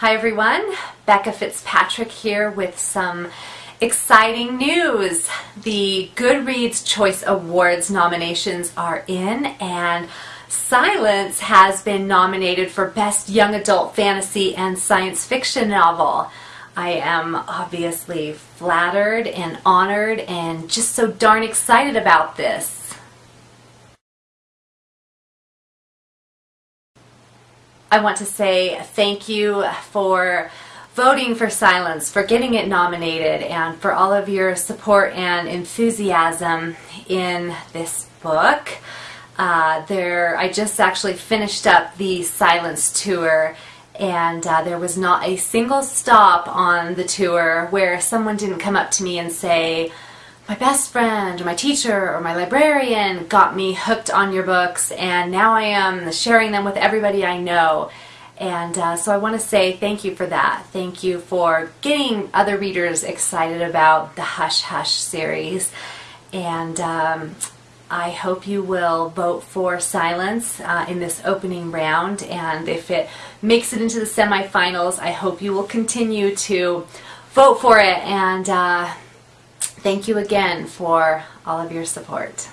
Hi everyone, Becca Fitzpatrick here with some exciting news. The Goodreads Choice Awards nominations are in and Silence has been nominated for Best Young Adult Fantasy and Science Fiction Novel. I am obviously flattered and honored and just so darn excited about this. I want to say thank you for voting for Silence, for getting it nominated, and for all of your support and enthusiasm in this book. Uh, there, I just actually finished up the Silence tour, and uh, there was not a single stop on the tour where someone didn't come up to me and say, my best friend or my teacher or my librarian got me hooked on your books and now I am sharing them with everybody I know. And uh, so I want to say thank you for that. Thank you for getting other readers excited about the Hush Hush series. And um, I hope you will vote for Silence uh, in this opening round. And if it makes it into the semifinals, I hope you will continue to vote for it and uh, Thank you again for all of your support.